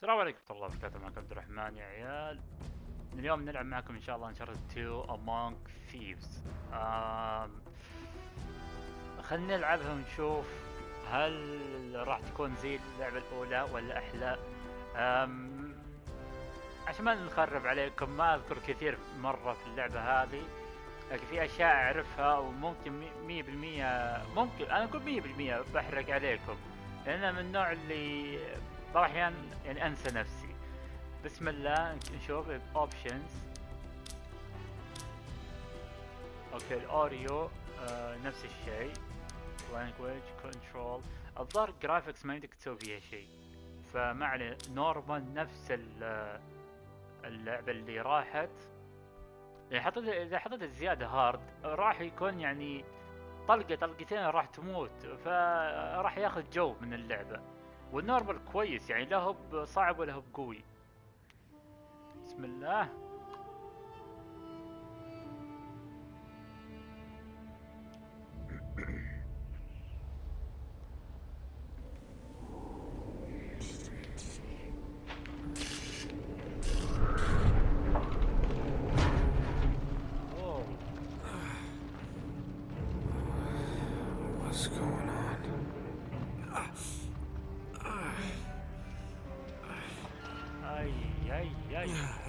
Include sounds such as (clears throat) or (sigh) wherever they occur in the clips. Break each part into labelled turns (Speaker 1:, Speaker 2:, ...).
Speaker 1: السلام عليكم ورحمة الله وبركاته. معكم عبد الرحمن يا عيال. اليوم نلعب معكم إن شاء الله انشارتد 2 Among Thieves. آم... خلينا نلعبها ونشوف هل راح تكون زي اللعبة الأولى ولا أحلى. آم... عشان ما نخرب عليكم ما أذكر كثير مرة في اللعبة هذه لكن في أشياء أعرفها وممكن مي- مية بالمية ممكن أنا أقول مية بالمية بحرق عليكم. لأن من النوع اللي بعض الأحيان يعني أنسى نفسي. بسم الله نشوف اوبشنز أوكي الاوريو آه نفس الشيء. Language كنترول الظاهر جرافيكس ما يمديك تسوي فيها شيء. فما عليه. نورمال نفس ال- اللعبة اللي راحت. يعني حطيت إذا حطيت الزيادة هارد راح يكون يعني طلقة طلقتين راح تموت. فراح ياخذ جو من اللعبة. والنورمال كويس يعني لا هو بصعب ولا هو بقوي بسم الله.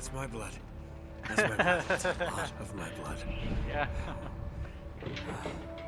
Speaker 2: That's my blood. That's my blood. That's a lot of my blood.
Speaker 1: يا ah.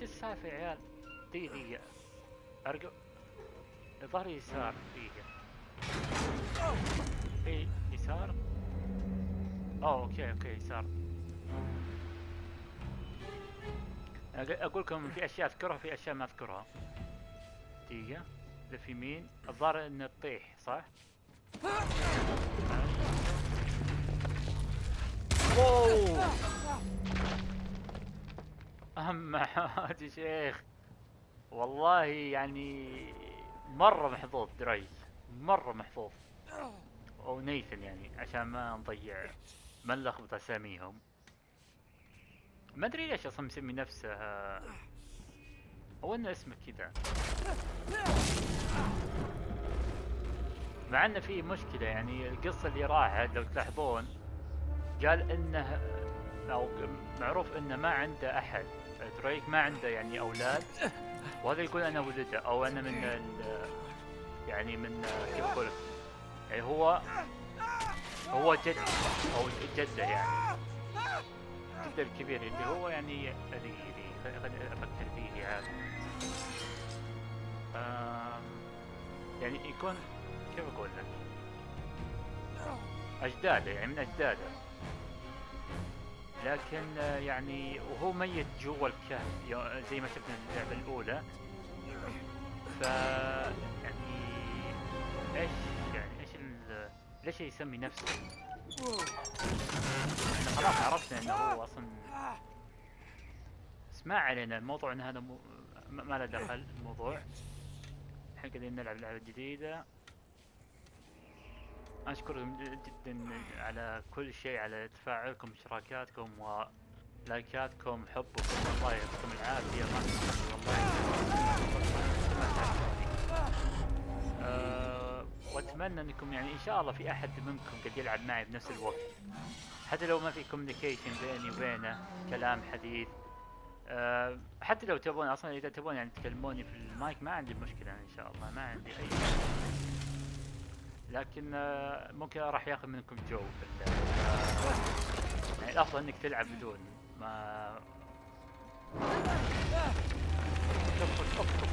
Speaker 1: إيش السالفة يا عيال؟ دقيقة دقيقة ارجع ظهري يسار. دقيقة اي يسار؟ اوه أوكي أوكي يسار. أقول لكم في أشياء أذكرها في أشياء ما أذكرها. دقيقة لف يمين الظاهر إنه تطيح صح؟ واو! أهم حاجة شيخ. والله يعني مرة محظوظ دريس. مرة محظوظ. أو نيثن يعني عشان ما نضيع ما نلخبط اساميهم ما أدري ليش أصلا مسمي نفسه. أو إنه اسمه كذا. مع إنه في مشكلة يعني القصة اللي راحت لو تلاحظون قال إنه أو معروف إنه ما عنده أحد. دريك ما عنده يعني أولاد وهذا يقول أنا ولده أو أنا من يعني من كيف أقول؟ يعني هو هو جد أو جدة يعني جدة الكبير اللي هو يعني دقيقة دقيقة خليني أفكر فيه آم، يعني يكون كيف أقول لك؟ أجداده يعني من أجداده لكن آه، يعني وهو ميت جوا الكهف زي ما شفنا اللعبة الأولى. ف يعني إيش يعني إيش ال... ليش يسمي نفسه؟ إحنا خلاص عرفنا إنه هو أصلا بس ما علينا الموضوع إن هذا مو... ما له دخل الموضوع. الحين قاعدين نلعب لعبة جديدة. أشكركم جدا على كل شيء على تفاعلكم اشتراكاتكم ولايكاتكم حبكم الله يعطيكم العافية. ما أه وأتمنى أنكم يعني إن شاء الله في أحد منكم قد يلعب معي بنفس الوقت. حتى لو ما في كوميونيكيشن بيني وبينه كلام حديث. أه حتى لو تبون أصلا إذا تبون يعني تكلموني في المايك ما عندي مشكلة إن شاء الله ما عندي أي لكن آه، ممكن راح ياخذ منكم جو يعني الأفضل إنك تلعب بدون ما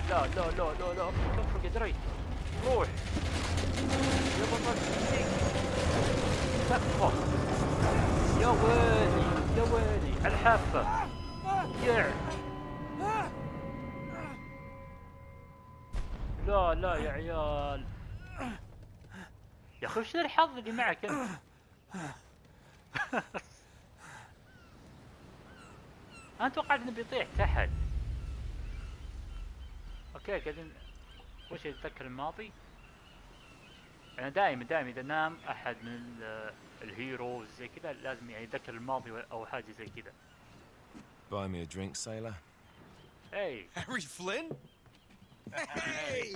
Speaker 1: لا لا لا لا لا أفرق يا دري روح. يا بطل. يا ويلي يا ويلي. على الحافة. يع. لا لا يا عيال. يا أخي وش الحظ اللي معك أنت (laughs) أنا توقعت إنه بيطيح تحت أوكي قاعدين وش يتذكر الماضي أنا دائما دائما إذا نام أحد من ال- الهيروز زي كذا لازم يعني يتذكر الماضي أو حاجة زي كذا
Speaker 2: Buy me a drink, sailor.
Speaker 1: اي (laughs)
Speaker 3: Harry Flynn? Hey!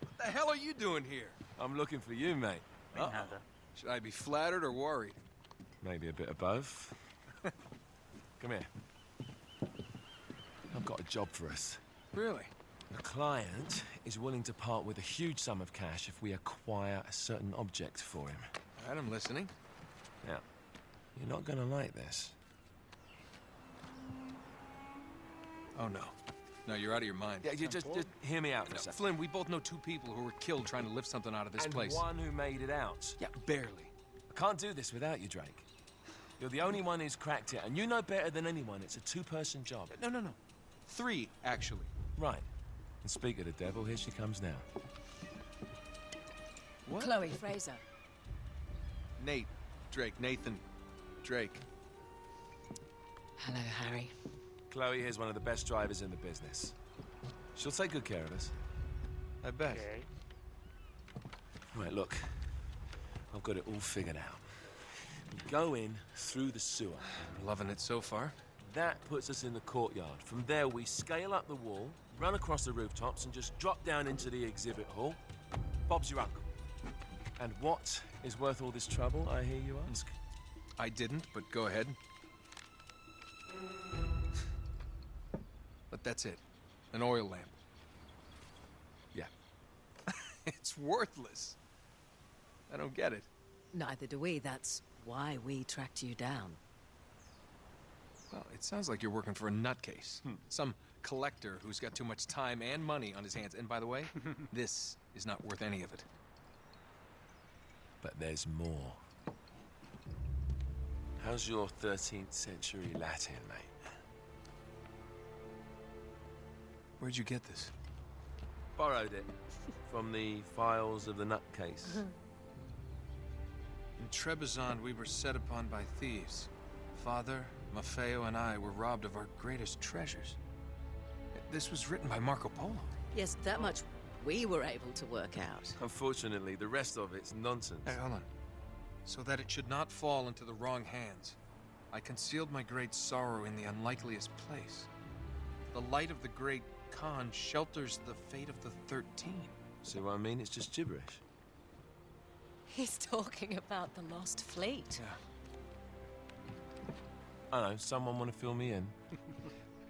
Speaker 3: What the hell are you doing here?
Speaker 2: I'm looking for you, mate.
Speaker 1: Uh -oh.
Speaker 3: Should I be flattered or worried?
Speaker 2: Maybe a bit of both. (laughs) Come here. I've got a job for us.
Speaker 3: Really?
Speaker 2: The client is willing to part with a huge sum of cash if we acquire a certain object for him.
Speaker 3: Adam, listening.
Speaker 2: Yeah. you're not gonna like this.
Speaker 3: Oh, no. No, you're out of your mind.
Speaker 2: Yeah, you just, just hear me out for
Speaker 3: No,
Speaker 2: a second.
Speaker 3: Flynn, we both know two people who were killed trying to lift something out of this
Speaker 2: and
Speaker 3: place.
Speaker 2: one who made it out.
Speaker 3: Yeah, barely.
Speaker 2: I can't do this without you, Drake. You're the only one who's cracked it, and you know better than anyone it's a two-person job.
Speaker 3: No, no, no. Three, actually.
Speaker 2: Right. And speak of the devil, here she comes now.
Speaker 3: What?
Speaker 4: Chloe Fraser.
Speaker 3: Nate, Drake, Nathan, Drake.
Speaker 4: Hello, Harry.
Speaker 2: Chloe is one of the best drivers in the business. She'll take good care of us.
Speaker 3: I bet.
Speaker 1: Okay.
Speaker 2: Right, look. I've got it all figured out. We go in through the sewer.
Speaker 3: I'm loving it so far.
Speaker 2: That puts us in the courtyard. From there, we scale up the wall, run across the rooftops, and just drop down into the exhibit hall. Bob's your uncle. And what is worth all this trouble, I hear you ask?
Speaker 3: I didn't, but go ahead. That's it. An oil lamp.
Speaker 2: Yeah. (laughs)
Speaker 3: It's worthless. I don't get it.
Speaker 4: Neither do we. That's why we tracked you down.
Speaker 3: Well, it sounds like you're working for a nutcase. Hmm. Some collector who's got too much time and money on his hands. And by the way, (laughs) this is not worth any of it.
Speaker 2: But there's more. How's your 13th century Latin, mate?
Speaker 3: Where'd you get this?
Speaker 2: Borrowed it from the files of the nutcase. Hmm.
Speaker 3: In Trebizond, we were set upon by thieves. Father, Maffeo, and I were robbed of our greatest treasures. This was written by Marco Polo.
Speaker 4: Yes, that much we were able to work out.
Speaker 2: Unfortunately, the rest of it's nonsense.
Speaker 3: Hey, hold on. So that it should not fall into the wrong hands, I concealed my great sorrow in the unlikeliest place. The light of the great Khan shelters the fate of the Thirteen.
Speaker 2: See what I mean? It's just gibberish.
Speaker 4: He's talking about the lost fleet.
Speaker 3: Yeah.
Speaker 2: I know, someone want to fill me in? (laughs)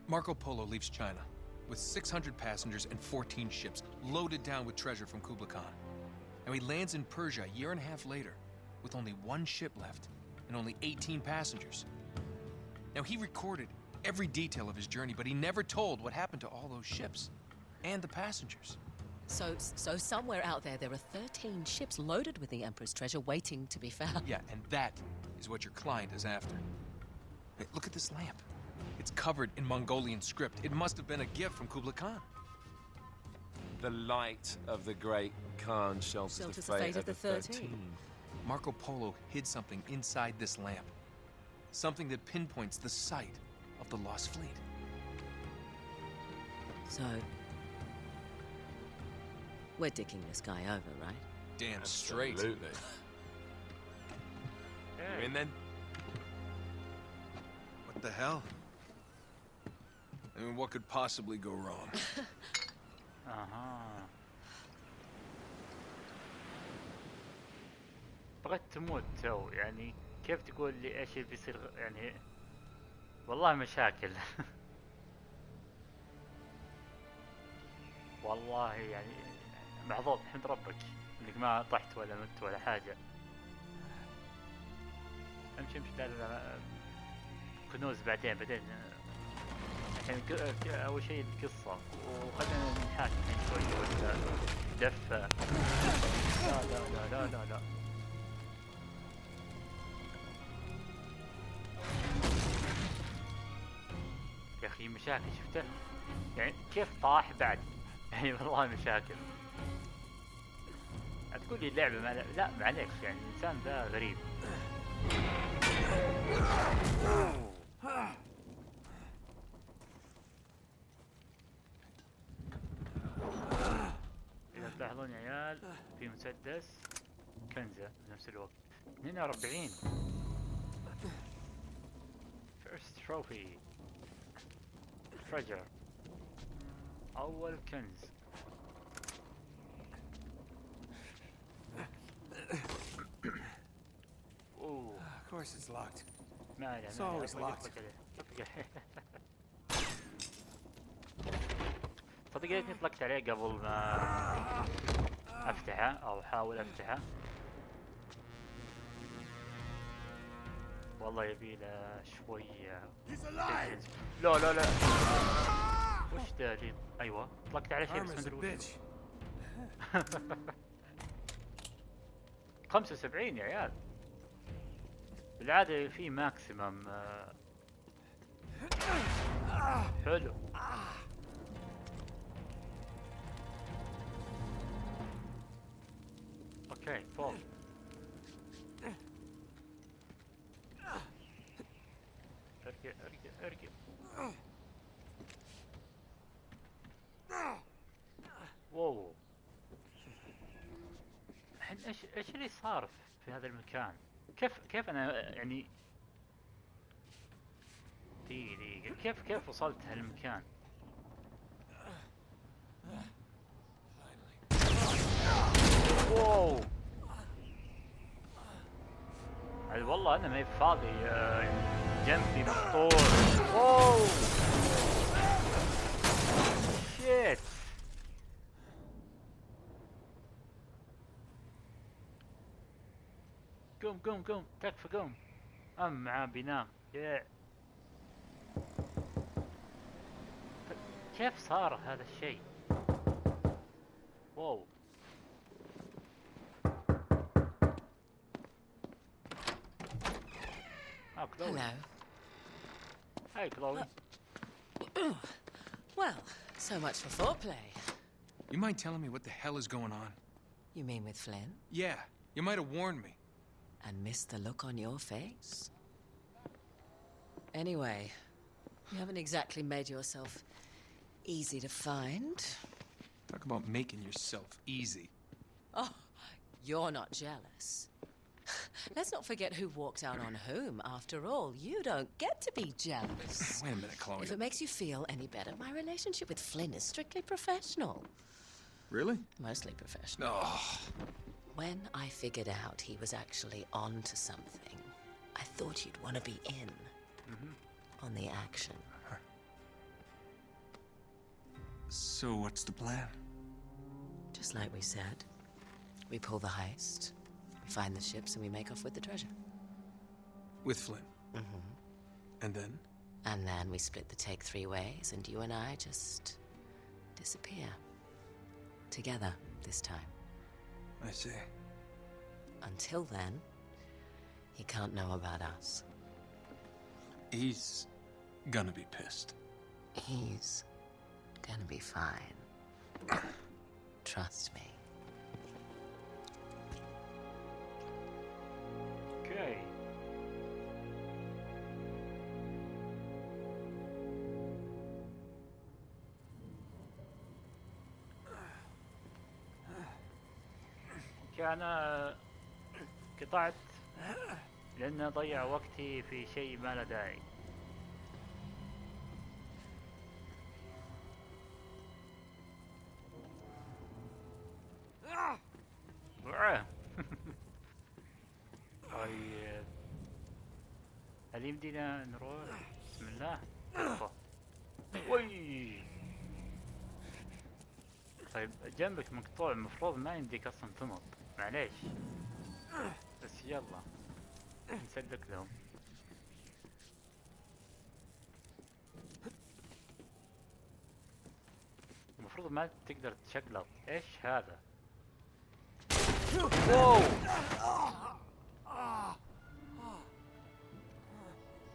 Speaker 3: Marco Polo leaves China with 600 passengers and 14 ships loaded down with treasure from Kublai Khan. Now he lands in Persia a year and a half later with only one ship left and only 18 passengers. Now he recorded every detail of his journey, but he never told what happened to all those ships and the passengers.
Speaker 4: So, so somewhere out there, there are 13 ships loaded with the Emperor's treasure waiting to be found.
Speaker 3: Yeah, and that is what your client is after. Hey, look at this lamp. It's covered in Mongolian script. It must have been a gift from Kublai Khan.
Speaker 2: The light of the great Khan shelters,
Speaker 4: Shelters
Speaker 2: the fate, of the
Speaker 4: 13.
Speaker 2: Thirteen.
Speaker 3: Marco Polo hid something inside this lamp. Something that pinpoints the site of the lost fleet.
Speaker 4: So, we're dicking this guy over, right?
Speaker 3: Damn straight.
Speaker 2: Absolutely. (laughs) You in then?
Speaker 3: What the hell? I mean, what could possibly go wrong? (laughs)
Speaker 1: اها بغيت تموت تو يعني كيف تقول لي ايش اللي بيصير غ- يعني والله مشاكل. والله يعني محظوظ حمد ربك إنك ما طحت ولا مت ولا حاجة. أمشي أمشي. لا كنوز بعدين بعدين. الحين أول شيء القصة. وخلينا نحاكي شوي ولا دفة. لا لا لا لا لا لا. مشاكل شفته؟ يعني كيف طاح بعد؟ اي والله مشاكل. تقول لي اللعبة ما لا معليش يعني الإنسان ذا غريب. إذا تلاحظون يا عيال في مسدس كنزة بنفس الوقت. 42 First trophy. treasure أول كنز (coughs) أوه
Speaker 5: Of course it's locked.
Speaker 1: ما عليه
Speaker 5: It's
Speaker 1: ما عليه
Speaker 5: always
Speaker 1: أطلق-
Speaker 5: locked.
Speaker 1: أطلق عليه. أطلق عليه. صدق ليتني طلقت عليه قبل ما افتحه او احاول افتحه والله يبي له شوية. لا لا لا. وش ذا اللي أيوه. طلقت عليه شيء بس ما أدري وش.
Speaker 5: bitch. (laughs)
Speaker 1: 75 يا عيال. بالعادة في ماكسيمم حلو. أوكي فوق ارجع ارجع ارجع واو الحين إيش إيش اللي صار في هذا المكان؟ كيف كيف أنا يعني دقيقة كيف كيف وصلت هالمكان؟ واو والله أنا ما فاضي آه، جنبي مقطوع واو شيت قوم قوم قوم تكفى قوم ام بينام كيف صار هذا الشيء واو
Speaker 4: آه
Speaker 1: Hey, Chloe. (clears throat)
Speaker 4: Well, so much for foreplay.
Speaker 3: You mind telling me what the hell is going on?
Speaker 4: You mean with Flynn?
Speaker 3: Yeah, you might have warned me.
Speaker 4: And missed the look on your face? Anyway, you haven't exactly made yourself easy to find.
Speaker 3: Talk about making yourself easy.
Speaker 4: Oh, you're not jealous. (laughs) Let's not forget who walked out on whom. After all, you don't get to be jealous. (laughs)
Speaker 3: Wait a minute, Chloe.
Speaker 4: If it makes you feel any better, my relationship with Flynn is strictly professional.
Speaker 3: Really?
Speaker 4: Mostly professional.
Speaker 3: Oh,
Speaker 4: When I figured out he was actually on to something, I thought you'd want to be in mm-hmm. on the action.
Speaker 3: so what's the plan?
Speaker 4: Just like we said. We pull the heist, find the ships, and we make off with the treasure.
Speaker 3: With Flynn.
Speaker 4: Mm-hmm.
Speaker 3: And then?
Speaker 4: And then we split the take three ways, and you and I just disappear. Together, this time.
Speaker 3: I see.
Speaker 4: Until then, he can't know about us.
Speaker 3: He's gonna be pissed.
Speaker 4: He's gonna be fine. (coughs) Trust me.
Speaker 1: كان قطعت لأن أضيع وقتي في شيء ما له داعي. (laughs) طيب هل يمدينا نروح بسم الله. وي طيب جنبك مقطوع المفروض ما يمديك أصلا تنط معليش. بس يلا نسلك لهم. المفروض ما تقدر تشقلط إيش هذا؟ واو!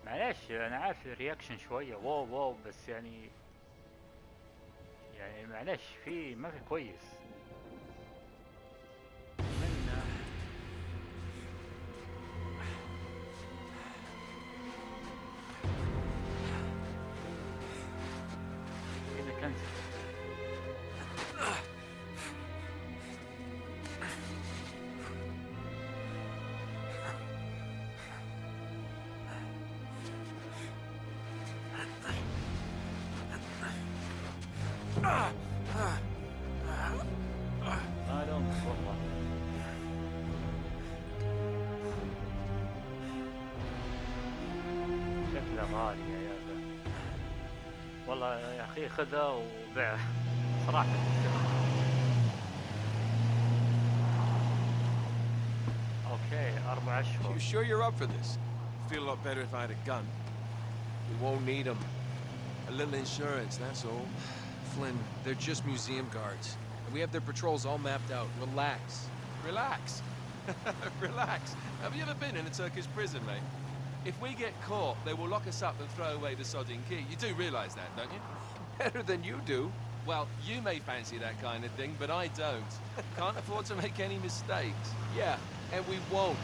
Speaker 1: معليش أنا عارف الرياكشن شوية. واو واو بس يعني يعني معلش في ما في كويس. شكله غالي يا عيال والله يا اخي خذه وبيعه صراحة اوكي اربع اشهر
Speaker 2: You sure you're up for this? Feel a lot better if I had a gun. We won't need them. A little insurance, that's all.
Speaker 3: Flynn, they're just museum guards. And we have their patrols all mapped out. Relax.
Speaker 2: Relax. (laughs) Relax. Have you ever been in a Turkish prison, mate? If we get caught, they will lock us up and throw away the sodding key. You do realise that, don't you?
Speaker 3: Better than you do.
Speaker 2: Well, you may fancy that kind of thing, but I don't. Can't afford to make any mistakes.
Speaker 3: Yeah, and we won't.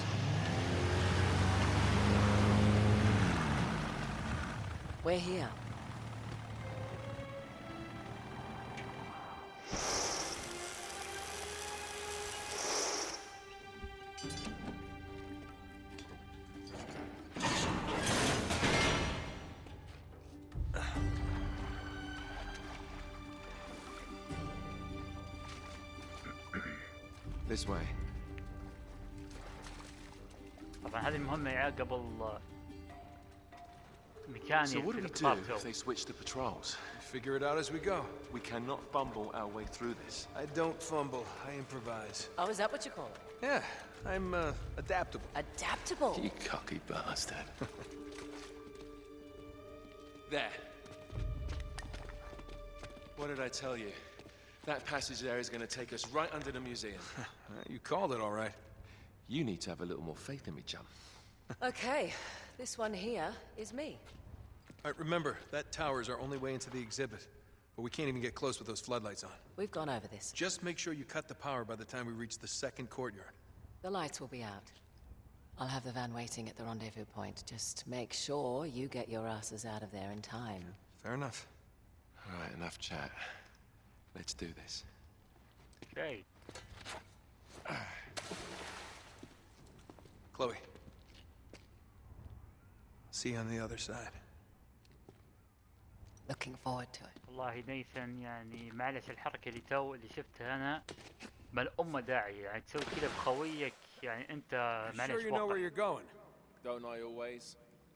Speaker 4: We're here.
Speaker 2: This way.
Speaker 1: طبعا هذه المهمة يا قبل ميكاني
Speaker 2: So what do we do
Speaker 1: الإقطاع
Speaker 2: if they switch the patrols?
Speaker 3: Figure it out as we go.
Speaker 2: We cannot fumble our way through this.
Speaker 3: I don't fumble, I improvise.
Speaker 4: Oh, is that what you call it?
Speaker 3: Yeah, I'm uh, adaptable.
Speaker 4: Adaptable.
Speaker 2: You cocky bastard. (laughs) there. What did I tell you? That passage there is going to take us right under the museum. (laughs)
Speaker 3: You called it all right.
Speaker 2: you need to have a little more faith in me, chum.
Speaker 4: Okay, this one here is me.
Speaker 3: All right, remember, that tower is our only way into the exhibit. But we can't even get close with those floodlights on.
Speaker 4: We've gone over this.
Speaker 3: Just make sure you cut the power by the time we reach the second courtyard.
Speaker 4: The lights will be out. I'll have the van waiting at the rendezvous point. Just make sure you get your asses out of there in time.
Speaker 3: Fair enough.
Speaker 2: All right, enough chat. Let's do this.
Speaker 1: شيء
Speaker 3: Chloe. See you on the other side.
Speaker 4: Looking forward to it.
Speaker 1: والله نيثن يعني معلش الحركة اللي تو اللي شفتها أنا ما الأمة داعي يعني تسوي كذا بخويك يعني أنت معلش
Speaker 3: Sure you know where
Speaker 1: وقع.
Speaker 3: you're going.
Speaker 2: Don't I always?